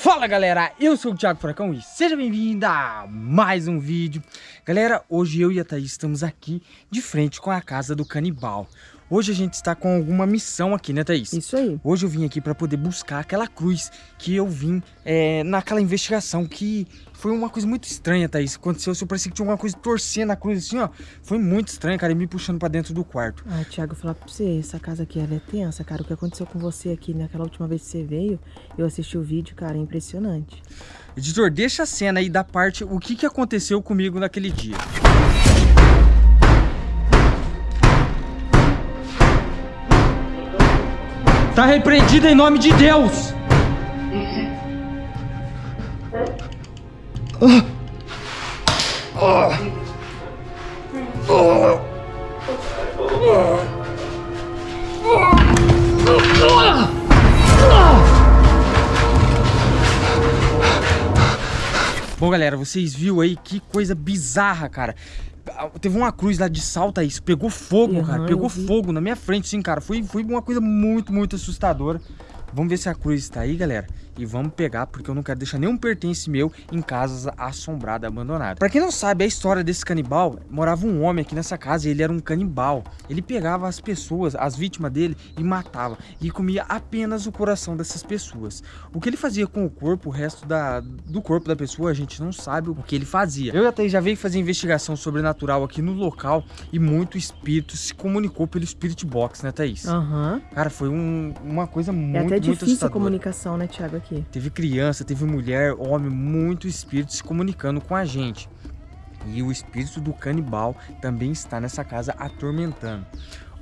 Fala galera, eu sou o Thiago Furacão e seja bem-vindo a mais um vídeo. Galera, hoje eu e a Thaís estamos aqui de frente com a casa do canibal Hoje a gente está com alguma missão aqui, né Thaís? Isso aí. Hoje eu vim aqui para poder buscar aquela cruz que eu vim é, naquela investigação que foi uma coisa muito estranha, Thaís. Aconteceu, eu parecia que tinha alguma coisa torcendo a cruz assim, ó Foi muito estranho, cara, e me puxando para dentro do quarto. Ah, Thiago, eu falar pra você, essa casa aqui ela é tensa, cara. O que aconteceu com você aqui naquela última vez que você veio Eu assisti o vídeo, cara, é impressionante. Editor, deixa a cena aí da parte, o que, que aconteceu comigo naquele dia Tá repreendido em nome de Deus. Bom, galera, vocês viram aí que coisa bizarra, cara. Teve uma cruz lá de salta isso, pegou fogo, uhum, cara. Pegou fogo na minha frente, sim, cara. Foi, foi uma coisa muito, muito assustadora. Vamos ver se a cruz está aí, galera. E vamos pegar, porque eu não quero deixar nenhum pertence meu em casas assombradas, abandonadas. Pra quem não sabe, a história desse canibal, morava um homem aqui nessa casa e ele era um canibal. Ele pegava as pessoas, as vítimas dele, e matava. E comia apenas o coração dessas pessoas. O que ele fazia com o corpo, o resto da, do corpo da pessoa, a gente não sabe o que ele fazia. Eu até já veio fazer investigação sobrenatural aqui no local e muito espírito se comunicou pelo Spirit Box, né, Thaís? Aham. Uhum. Cara, foi um, uma coisa muito, é até difícil a comunicação, né, Thiago, aqui. Teve criança, teve mulher, homem, muito espírito se comunicando com a gente. E o espírito do canibal também está nessa casa atormentando.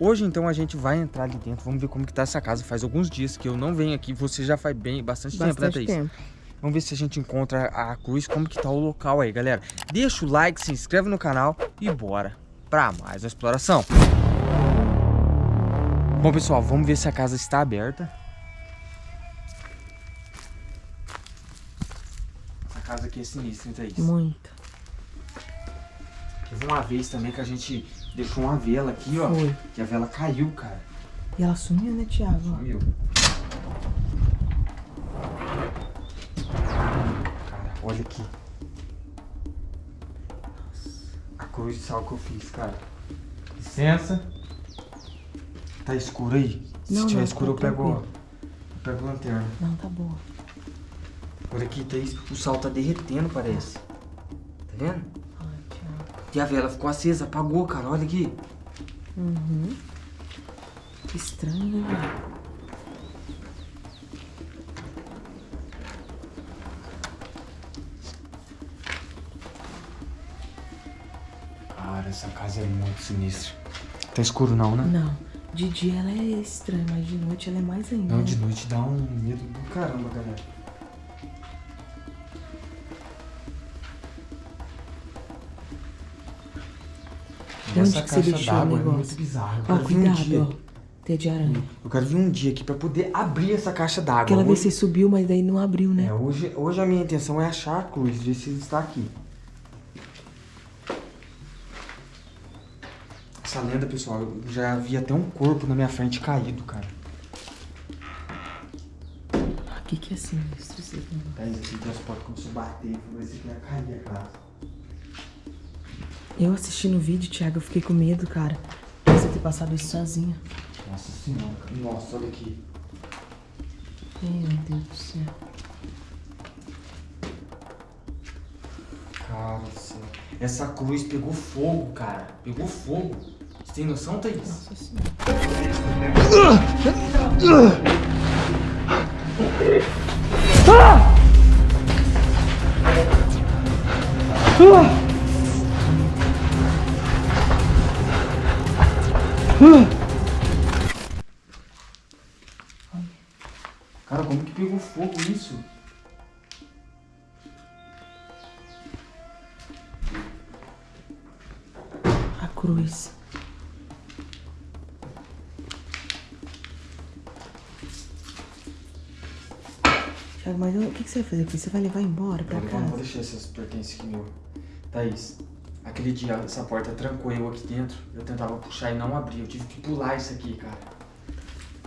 Hoje então a gente vai entrar ali dentro, vamos ver como que tá essa casa. Faz alguns dias que eu não venho aqui, você já faz bem, bastante, bastante tempo, né, Thaís? Tempo. Vamos ver se a gente encontra a cruz, como que tá o local aí, galera. Deixa o like, se inscreve no canal e bora para mais uma exploração. Bom, pessoal, vamos ver se a casa está aberta. Aqui é sinistra, hein, Thaís? Muito. Teve uma vez também que a gente deixou uma vela aqui, ó. Foi. Que a vela caiu, cara. E ela sumiu, né, Thiago? Sumiu. Cara, olha aqui. Nossa. A cruz de sal que eu fiz, cara. Licença. Tá escuro aí? Se não, tiver não, escuro, tá eu pego, eu pego a lanterna. Não, tá boa. Olha aqui, Thaís, o sal tá derretendo, parece. Tá vendo? E a vela ficou acesa, apagou, cara, olha aqui. Uhum. Que estranho, né, Cara, essa casa é muito sinistra. Tá escuro não, né? Não. De dia ela é estranha, mas de noite ela é mais ainda. Não, de noite dá um medo do caramba, galera. Onde deixou o negócio? É muito bizarro. Ó, cuidado, um ó. Teia de aranha. Eu quero vir um dia aqui pra poder abrir essa caixa d'água. Aquela hoje... vez você subiu, mas daí não abriu, né? É, hoje, hoje a minha intenção é achar a cruz, ver se está aqui. Essa lenda, pessoal, eu já vi até um corpo na minha frente caído, cara. O que que é sinistro isso aqui? Tá, esse transporte começou a bater, falou assim que ia cair a casa. Eu assistindo o vídeo, Thiago, eu fiquei com medo, cara. De você ter passado isso sozinha. Nossa senhora. Nossa, olha aqui. Meu Deus do céu. Cara do céu. Essa cruz pegou fogo, cara. Pegou fogo. Você tem noção, Thaís? Nossa senhora. Ah! Ah! Cara, como que pegou fogo isso? A cruz. Thiago, mas o que, que, você vai fazer aqui? Você vai levar embora pra eu casa? Não vou deixar esses pertences aqui meu. Thaís, Aquele dia essa porta trancou eu aqui dentro. Eu tentava puxar e não abria. Eu tive que pular isso aqui, cara.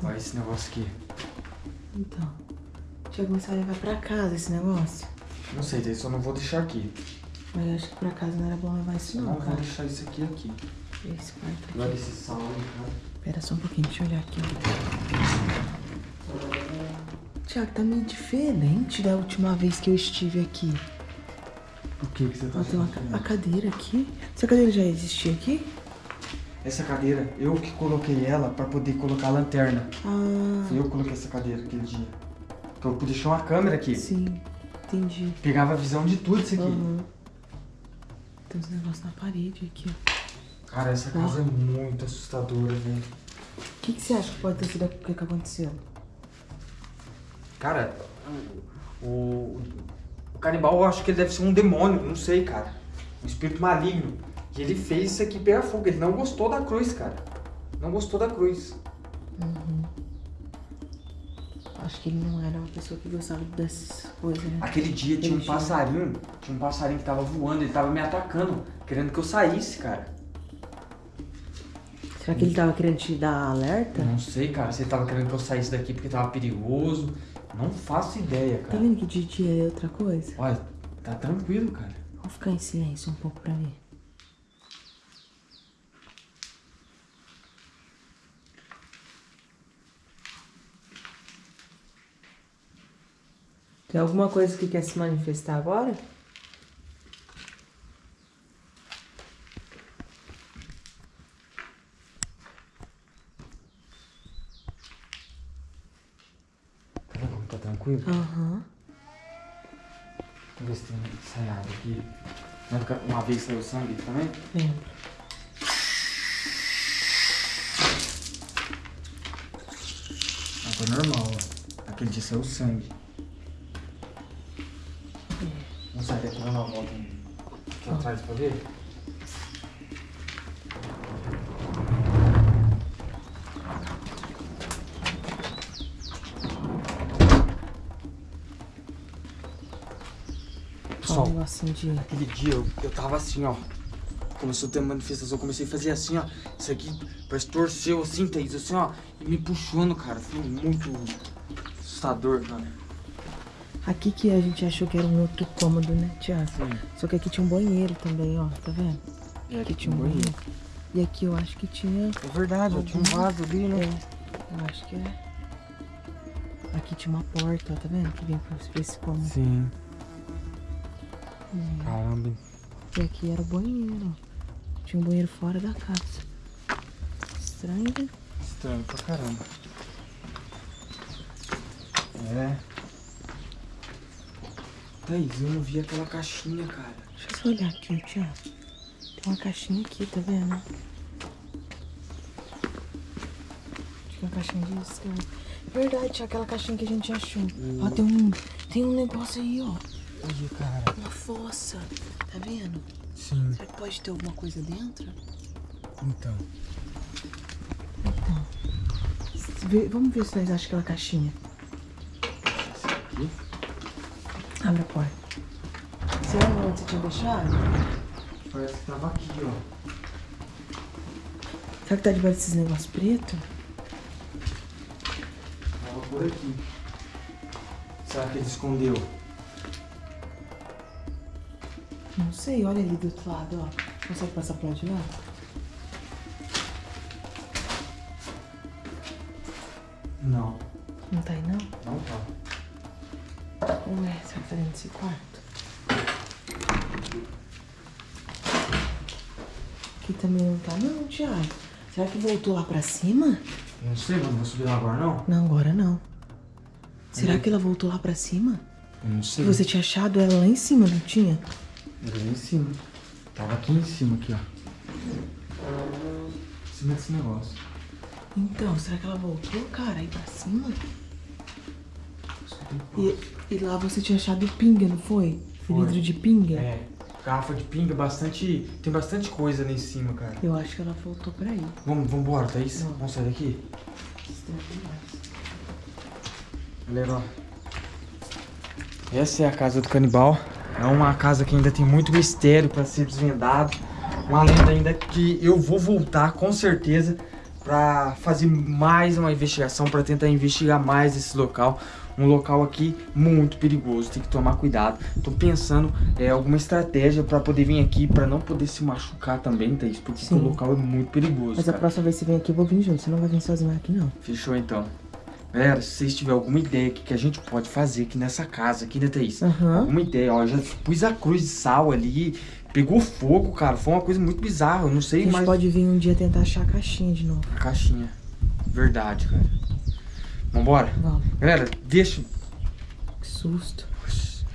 Olha esse negócio aqui. Então. Tiago, mas você vai levar pra casa esse negócio? Não sei, daí só não vou deixar aqui. Mas eu acho que pra casa não era bom levar isso não, Não vou cara. deixar isso aqui aqui. Esse quarto aqui. Olha esse sal aí, cara. Pera só um pouquinho, deixa eu olhar aqui. Tiago, tá meio diferente da última vez que eu estive aqui. Que, que você tá Ó, tem uma, a cadeira aqui. Essa cadeira já existia aqui? Essa cadeira, eu que coloquei ela pra poder colocar a lanterna. Ah, Foi eu que coloquei essa cadeira aquele dia. Então eu deixei uma câmera aqui. sim. Entendi. Pegava a visão de tudo isso aqui. Aham. Tem uns negócios na parede aqui, ó. Cara, essa casa é muito assustadora, velho. O que, que você acha que pode ter sido o que, que aconteceu? Cara, o, o canibal eu acho que ele deve ser um demônio, não sei, cara. Um espírito maligno. E ele fez isso aqui pegar fogo. Ele não gostou da cruz, cara. Não gostou da cruz. Acho que ele não era uma pessoa que gostava dessas coisas, né? Aquele dia tinha um Ele passarinho. Tinha um passarinho que tava voando, ele tava me atacando, querendo que eu saísse, cara. Será que ele tava querendo te dar alerta? Não sei, cara, se ele tava querendo que eu saísse daqui porque tava perigoso. Não faço ideia, Tá cara. vendo que de dia é outra coisa? Olha, tá tranquilo, cara. Vamos ficar em silêncio um pouco pra ver. Tem alguma coisa que quer se manifestar agora? Tá vendo tranquilo? Aham. Vamos ver se tem ensaiado aqui. Uma vez saiu sangue também? Lembro. Água normal, ó. Aquele dia saiu sangue. Vamos sair daqui, dar uma volta aqui atrás pra ver? Um negocinho de... Aquele dia eu, eu tava assim, ó. Começou a ter manifestação, eu comecei a fazer assim, ó. Isso aqui parece torceu assim, Thaís, assim, ó. E me puxando, cara. Foi muito assustador, cara. Aqui que a gente achou que era um outro cômodo, né, Tiago? Só que aqui tinha um banheiro também, ó. Tá vendo? É, Aqui tinha um banheiro. E aqui eu acho que tinha... É verdade, ó, tinha um vaso ali, né? É, eu acho que é. Aqui tinha uma porta, ó, tá vendo? Que vem pra esse cômodo. Sim. Caramba. E aqui era o banheiro, ó. Tinha um banheiro fora da casa. Estranho, né? Estranho pra caramba. É. Thaís, eu não vi aquela caixinha, cara. Deixa eu só olhar aqui, Tiago. Tem uma caixinha aqui, tá vendo? Acho que é uma caixinha de isca. Verdade, tinha aquela caixinha que a gente achou. Ó, tem um, tem um negócio aí, ó. Cara. Uma fossa. Tá vendo? Sim, Será que pode ter alguma coisa dentro? então. Vê- Vamos ver se nós achamos aquela caixinha. Abre a porta. Você lembra onde você tinha deixado? Parece que tava aqui, ó. Será que tá debaixo desses negócios pretos? Tava por aqui. Será que ele escondeu? Não sei, olha ali do outro lado, ó. Consegue passar pro lado de lá? Não, Não tá aí, não? não tá. Ué, será que tá dentro desse quarto? Aqui também não tá, não, Thiago. Será que voltou lá pra cima? Não sei, mas não vou subir lá agora, não? Não, agora não. Será que ela voltou lá pra cima? Não sei. você tinha achado ela lá em cima, não tinha? Lá em cima. Tava aqui em cima, aqui, ó. Em cima desse negócio. Então, será que ela voltou, cara, aí pra cima? E, e lá você tinha achado pinga, não foi? Foi. Vidro de pinga? É, garrafa de pinga, bastante. Tem bastante coisa ali em cima, cara. Eu acho que ela voltou pra aí. Vamos, vamos embora, Thaís? Vamos. Vamos sair daqui? Galera, ó. Essa é a casa do canibal. É uma casa que ainda tem muito mistério pra ser desvendado. Uma lenda ainda que eu vou voltar com certeza pra fazer mais uma investigação, pra tentar investigar mais esse local. um local aqui muito perigoso, tem que tomar cuidado. Tô pensando é, alguma estratégia pra poder vir aqui, pra não poder se machucar também, Thaís, porque Sim. o local é muito perigoso, Mas a cara. próxima vez que você vem aqui, eu vou vir junto. Você não vai vir sozinho aqui, não. Fechou então. Galera, se vocês tiverem alguma ideia que, que a gente pode fazer aqui nessa casa, aqui, né, Thaís? Aham. Alguma ideia, ó, eu já pus a cruz de sal ali, pegou fogo, cara, foi uma coisa muito bizarra, eu não A sei gente mais... pode vir um dia tentar achar a caixinha de novo. A caixinha, verdade, cara. Vambora? Vamos. Galera, deixa... Que susto.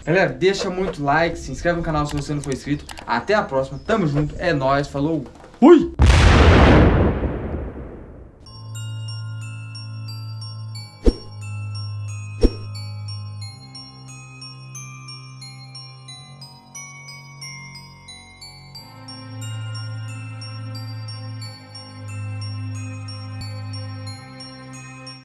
Galera, deixa muito like, se inscreve no canal se você não for inscrito. Até a próxima, tamo junto, é nóis, falou, fui!